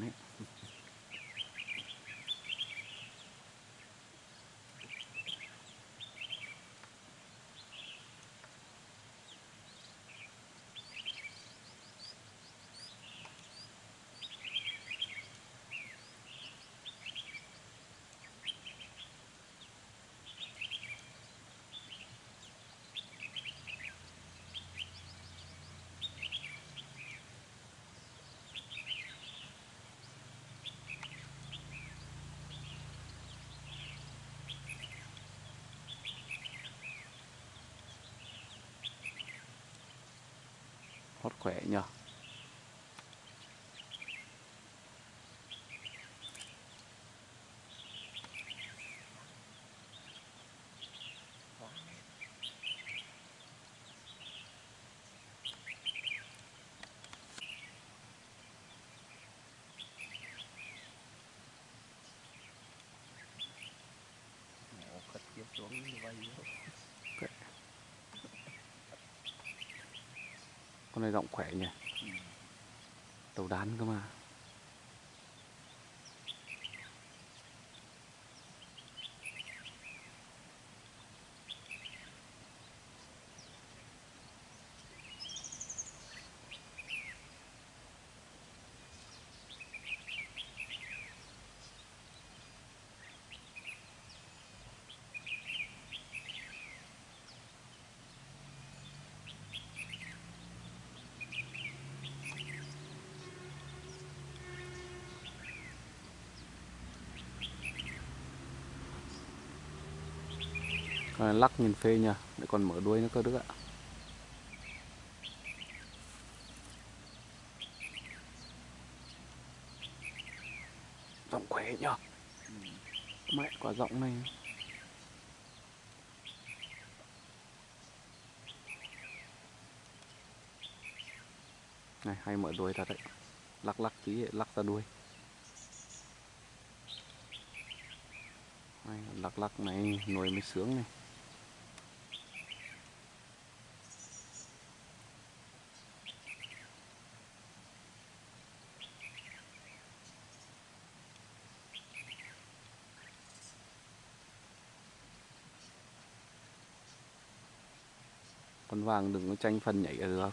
ấy thoát khỏe nhờ. Xuống như vậy. Con này giọng khỏe nhỉ Ừ. đầu đàn cơ mà Ờ, lắc nhìn phê nhờ. Để còn mở đuôi nữa cơ đức ạ. Rộng khỏe nhờ. Mẹ quả rộng này. Này hay mở đuôi thật đấy. Lắc lắc tí lắc ra đuôi. Hay, lắc lắc này nuôi mới sướng này. Con vàng đừng có tranh phần nhảy được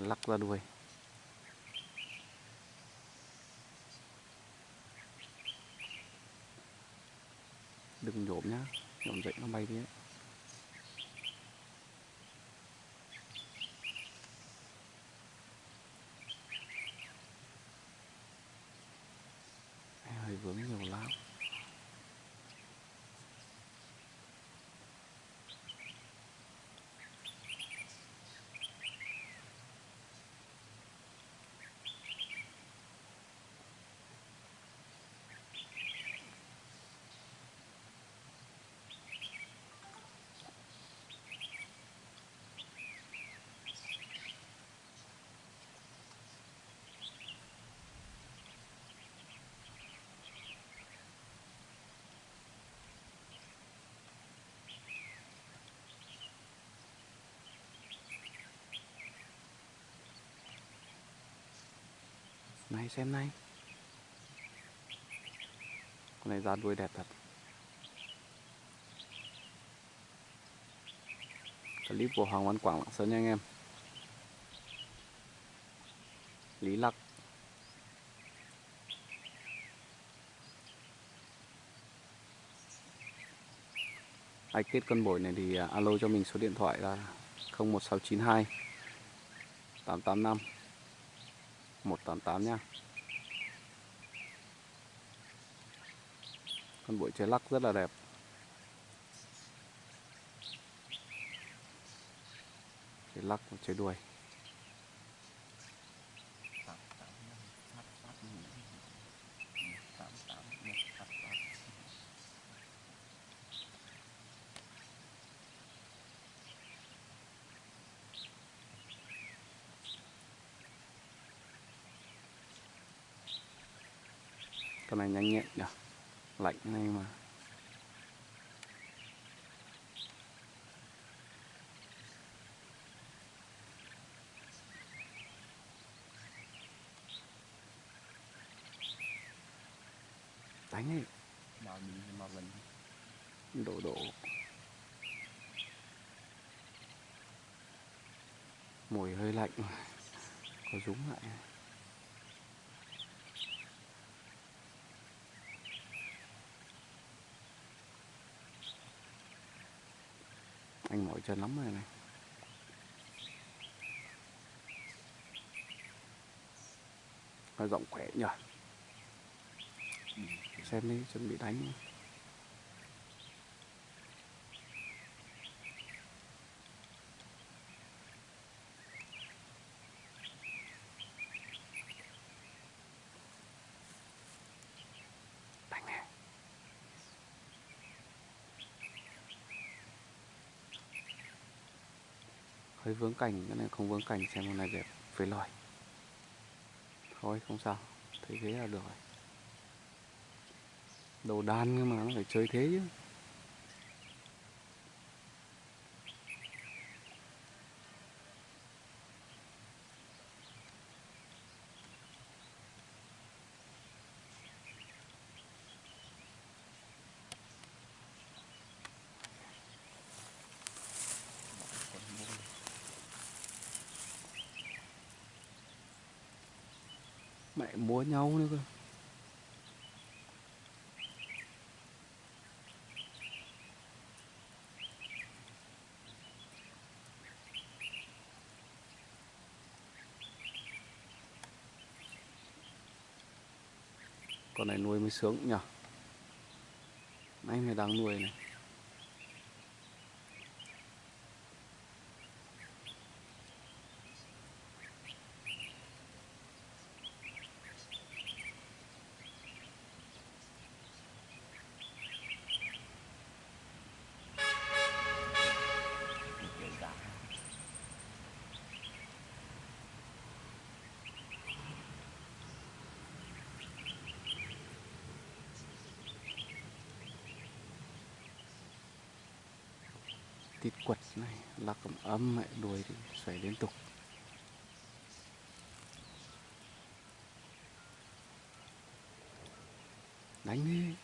Lắc ra đuôi đừng nhổm nhá nhổm dậy nó bay đi ấy. Này, xem này. Con này ra đuôi đẹp thật. Clip của Hoàng Văn Quảng Lạng Sơn nha anh em. Lý Lặc. Ai kết con bổi này thì à, alo cho mình số điện thoại là 01692 885 188 nha con bụi chơi lắc rất là đẹp. Chơi lắc và chơi đuôi. Con này nhanh nhẹn nhỉ? Lạnh này mà. Đánh ấy bao nhiêu mà vẫn đổ đổ mùi hơi lạnh. Có rúng lại anh mỏi chân lắm rồi này. Hơi giọng khỏe nhỉ? Xem đi chuẩn bị đánh hơi vướng cảnh cái này không vướng cảnh xem hôm này đẹp phế lòi. Thôi, không sao, thấy thế là được rồi. Đồ đan nhưng mà, nó phải chơi thế chứ. Mẹ múa nhau nữa cơ. Con này nuôi mới sướng nhỉ? Anh này đang nuôi này. Tít quật này lắc ấm ấm mẹ đuôi thì xoay liên tục. Đánh đi.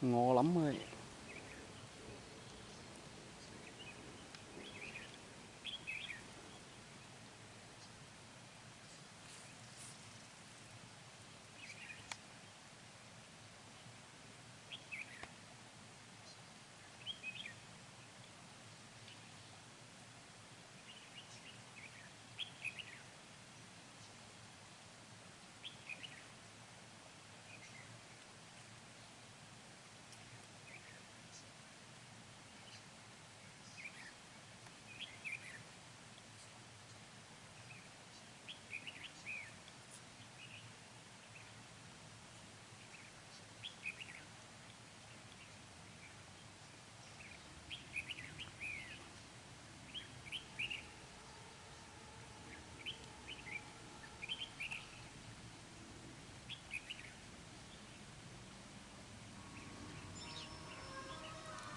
Ngó lắm rồi.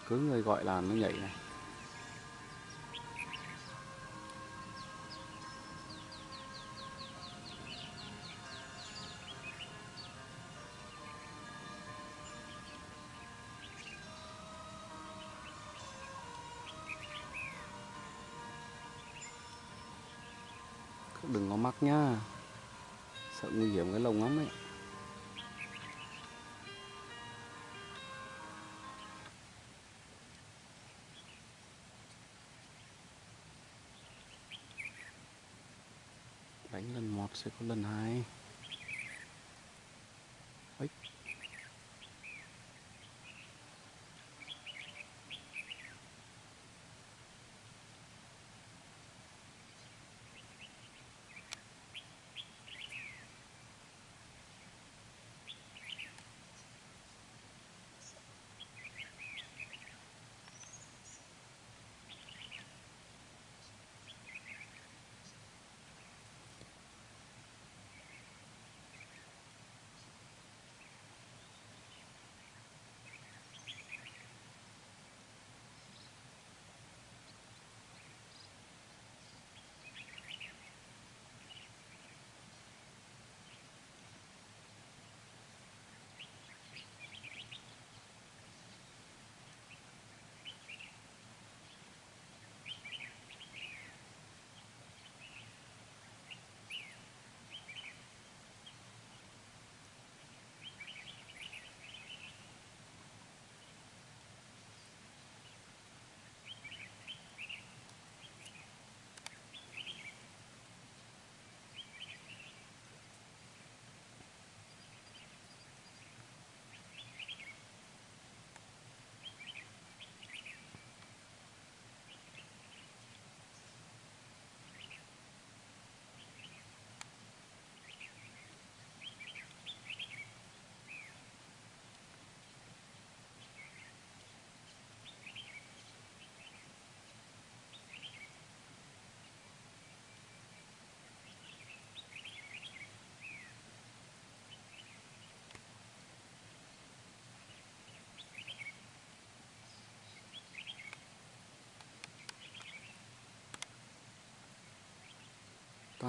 cứ người gọi là nó nhảy này. Đừng có mắc nhá. Sợ nguy hiểm cái lồng lắm ấy. Sẽ có lần hai. Ấy.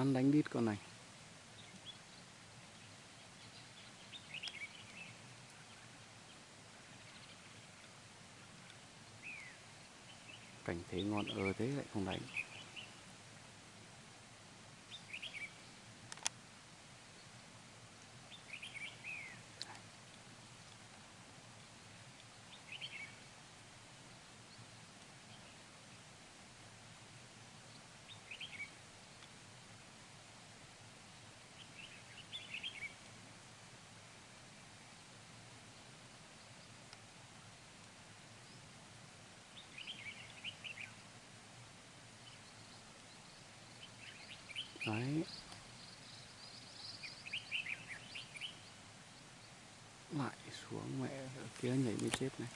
Khoan đánh đít con này. Cảnh thế ngon ơ thế lại không đánh. Đấy. Lại xuống mẹ, ở kia nhảy mới chết này.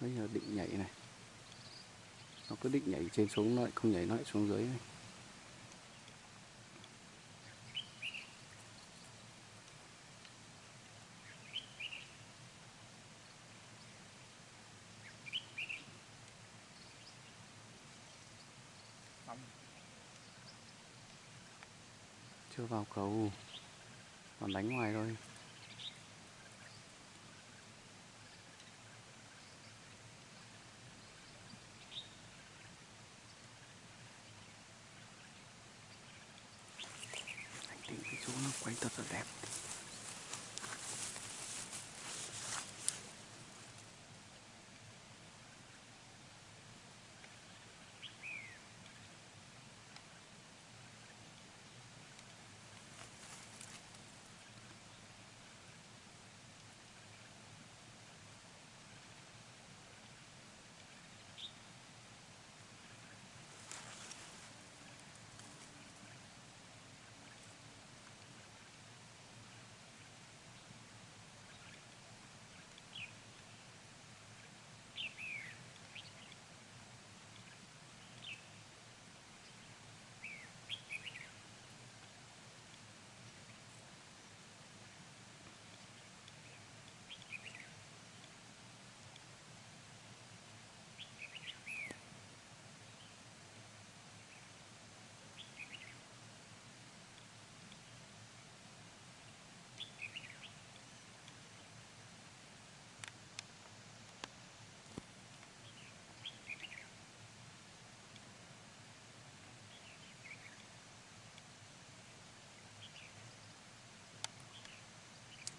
Bây giờ định nhảy này. Nó cứ định nhảy trên xuống, lại không nhảy, lại xuống dưới này. Chưa vào cầu còn đánh ngoài thôi.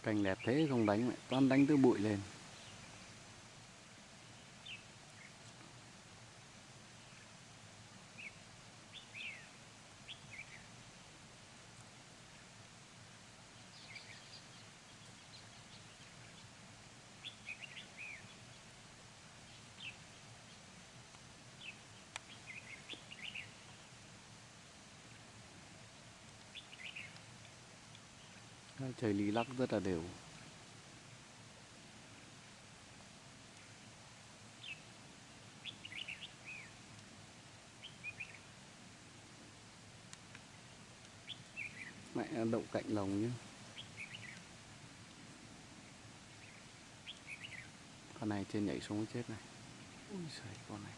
Cành đẹp thế không đánh mẹ toàn đánh từ bụi lên. Trời lý lắc rất là đều. Mẹ đậu cạnh lồng nhé. Con này trên nhảy xuống chết này. Ui trời con này.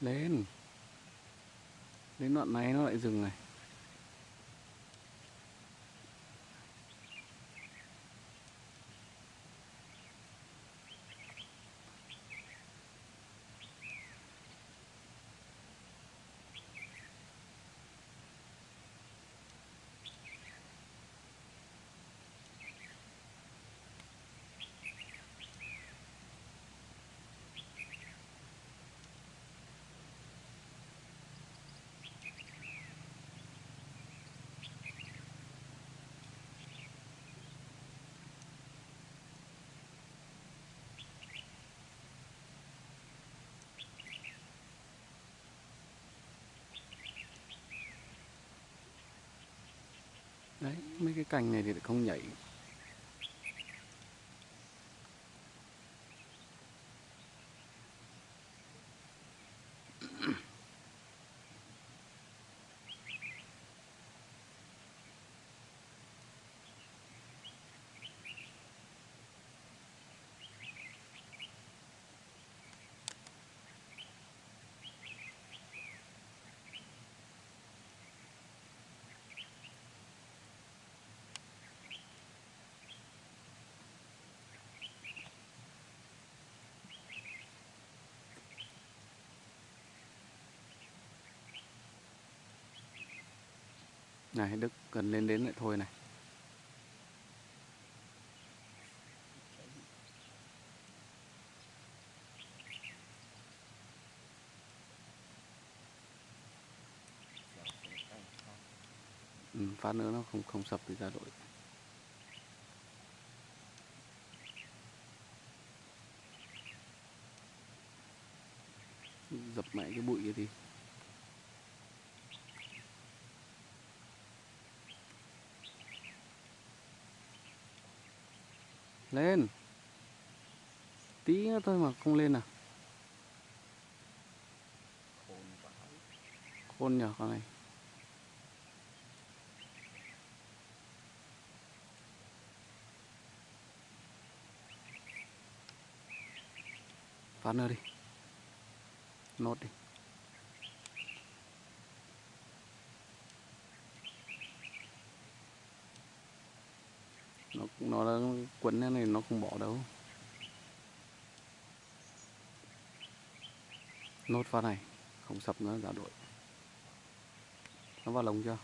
Lên đến đoạn này nó lại dừng này. Đấy mấy cái cành này thì lại không nhảy. Này Đức cần lên đến lại thôi này. Ừ, phát nữa nó không không sập thì ra đội dập mẹ cái bụi kia đi lên. Tí nữa thôi mà, không lên à? Khôn nhở nhờ con này. Phát nữa đi. Nốt đi. Nó quấn thế này nó không bỏ đâu. Nốt phát này không sập nữa giả đội. Nó vào lồng chưa?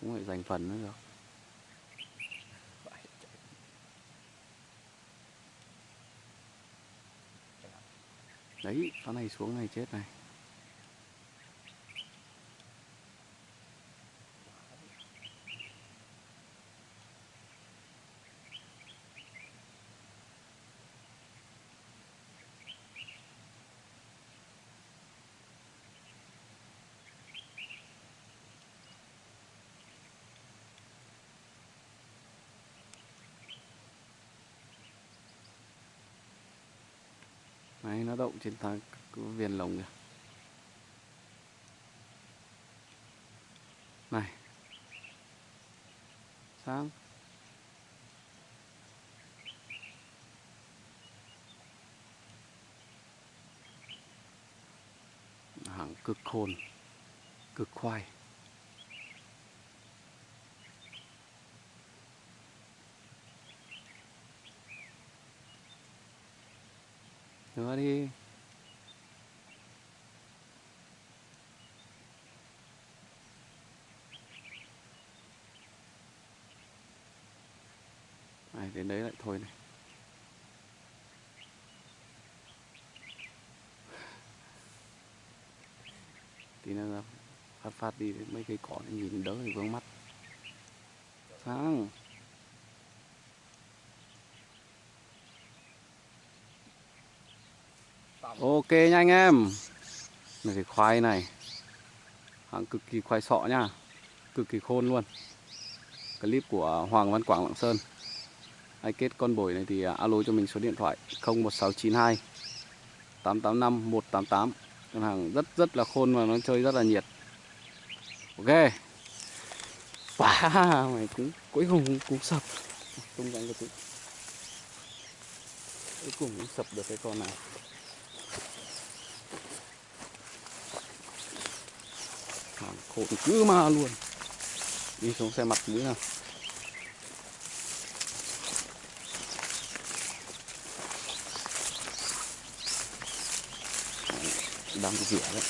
Cũng phải dành phần nữa được vãi chạy Cái nào? Đấy con này xuống này chết này. Nó động trên thang viền lồng kìa. Này. Sáng. Hàng cực khôn cực khoai. Nữa đi. Này đến đấy lại thôi này. Tí nữa ra phát phát đi, mấy cây cỏ này nhìn đỡ thì vướng mắt. Sáng ok nha anh em. Này thì khoai này. Hàng cực kỳ khoai sọ nha. Cực kỳ khôn luôn. Clip của Hoàng Văn Quảng Lạng Sơn. Ai kết con bổi này thì à, alo cho mình số điện thoại 01692 885 188 con hàng rất rất là khôn và nó chơi rất là nhiệt. Ok. Wow, mày cũng cuối cùng cũng, cũng sập. Tung cánh cái tí cuối cùng cũng sập được cái con này. Khổn cứ ma luôn. Đi xuống xe mặt mũi nào. Đang rửa đấy.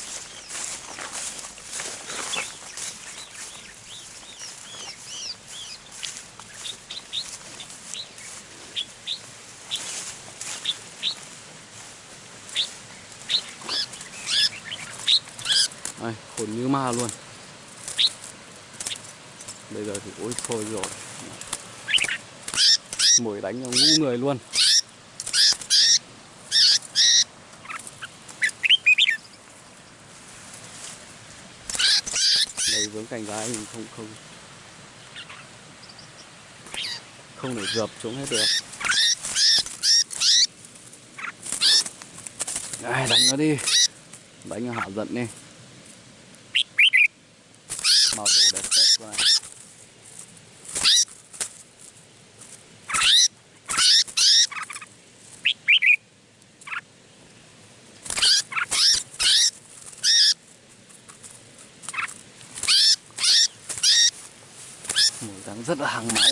Đây, khôn như ma luôn. Bây giờ thì ôi thôi rồi. Mồi đánh cho ngũ người luôn. Đây vướng cành gái mình không không. Không để dập xuống hết được. Ai, đánh nó đi. Đánh nó hạ giận đi. Màu đủ đẹp phết rồi đang rất là hàng máu